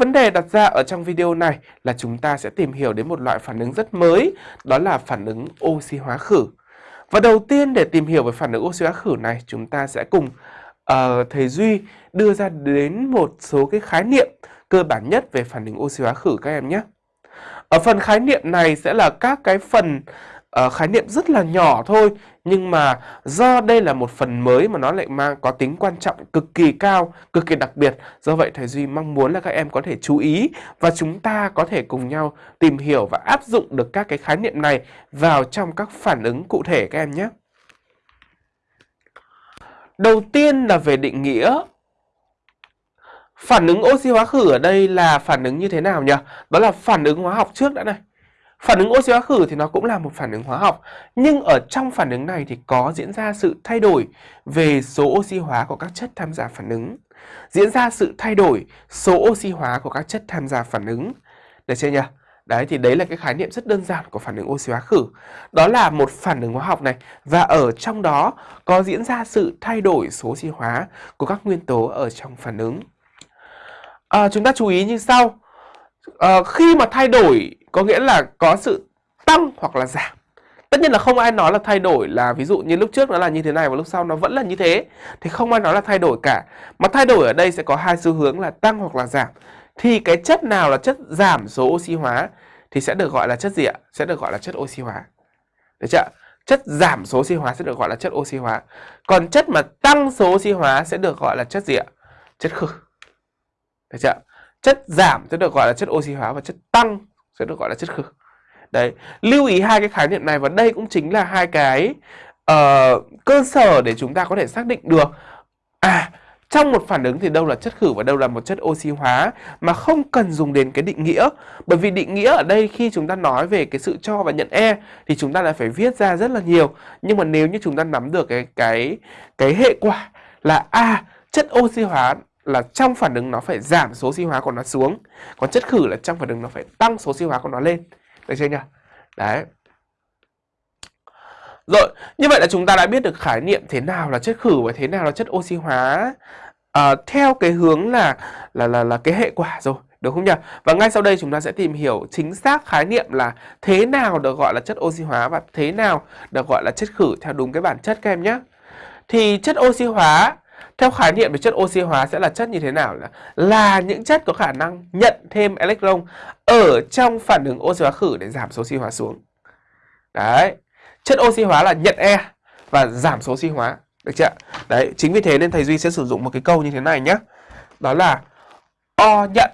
Vấn đề đặt ra ở trong video này là chúng ta sẽ tìm hiểu đến một loại phản ứng rất mới, đó là phản ứng oxy hóa khử. Và đầu tiên để tìm hiểu về phản ứng oxy hóa khử này, chúng ta sẽ cùng uh, thầy Duy đưa ra đến một số cái khái niệm cơ bản nhất về phản ứng oxy hóa khử các em nhé. Ở phần khái niệm này sẽ là các cái phần uh, khái niệm rất là nhỏ thôi nhưng mà do đây là một phần mới mà nó lại mang có tính quan trọng cực kỳ cao, cực kỳ đặc biệt. Do vậy thầy Duy mong muốn là các em có thể chú ý và chúng ta có thể cùng nhau tìm hiểu và áp dụng được các cái khái niệm này vào trong các phản ứng cụ thể các em nhé. Đầu tiên là về định nghĩa Phản ứng oxy hóa khử ở đây là phản ứng như thế nào nhỉ? Đó là phản ứng hóa học trước đã này. Phản ứng oxy hóa khử thì nó cũng là một phản ứng hóa học, nhưng ở trong phản ứng này thì có diễn ra sự thay đổi về số oxy hóa của các chất tham gia phản ứng. Diễn ra sự thay đổi số oxy hóa của các chất tham gia phản ứng. Được chưa nhỉ? Đấy thì đấy là cái khái niệm rất đơn giản của phản ứng oxy hóa khử. Đó là một phản ứng hóa học này và ở trong đó có diễn ra sự thay đổi số oxy hóa của các nguyên tố ở trong phản ứng. À, chúng ta chú ý như sau uh, khi mà thay đổi có nghĩa là có sự tăng hoặc là giảm. Tất nhiên là không ai nói là thay đổi là ví dụ như lúc trước nó là như thế này và lúc sau nó vẫn là như thế. Thì không ai nói là thay đổi cả. Mà thay đổi ở đây sẽ có hai xu hướng là tăng hoặc là giảm. Thì cái chất nào là chất giảm số oxy hóa thì sẽ được gọi là chất gì ạ? Sẽ được gọi là chất oxy hóa. Được chưa? Chất giảm số oxy hóa sẽ được gọi là chất oxy hóa. Còn chất mà tăng số oxy hóa sẽ được gọi là chất gì ạ? Chất khử. Được chưa? Chất giảm sẽ được gọi là chất oxy hóa và chất tăng sẽ được gọi là chất khử. Đấy, lưu ý hai cái khái niệm này và đây cũng chính là hai cái uh, cơ sở để chúng ta có thể xác định được à trong một phản ứng thì đâu là chất khử và đâu là một chất oxy hóa mà không cần dùng đến cái định nghĩa bởi vì định nghĩa ở đây khi chúng ta nói về cái sự cho và nhận e thì chúng ta lại phải viết ra rất là nhiều nhưng mà nếu như chúng ta nắm được cái cái cái hệ quả là a à, chất oxy hóa là trong phản ứng nó phải giảm số oxy hóa của nó xuống. Còn chất khử là trong phản ứng nó phải tăng số oxy hóa của nó lên. Được chưa nhỉ? Đấy. Rồi như vậy là chúng ta đã biết được khái niệm thế nào là chất khử và thế nào là chất oxy hóa. À, theo cái hướng là là là là cái hệ quả rồi được không nhỉ? Và ngay sau đây chúng ta sẽ tìm hiểu chính xác khái niệm là thế nào được gọi là chất oxy hóa và thế nào được gọi là chất khử theo đúng cái bản chất các em nhé. Thì chất oxy hóa theo khái niệm về chất oxy hóa sẽ là chất như thế nào? Là, là những chất có khả năng nhận thêm electron ở trong phản ứng oxy hóa khử để giảm số oxy hóa xuống. Đấy. Chất oxy hóa là nhận E và giảm số oxy hóa. Được chưa? Đấy, chính vì thế nên thầy Duy sẽ sử dụng một cái câu như thế này nhé. Đó là O nhận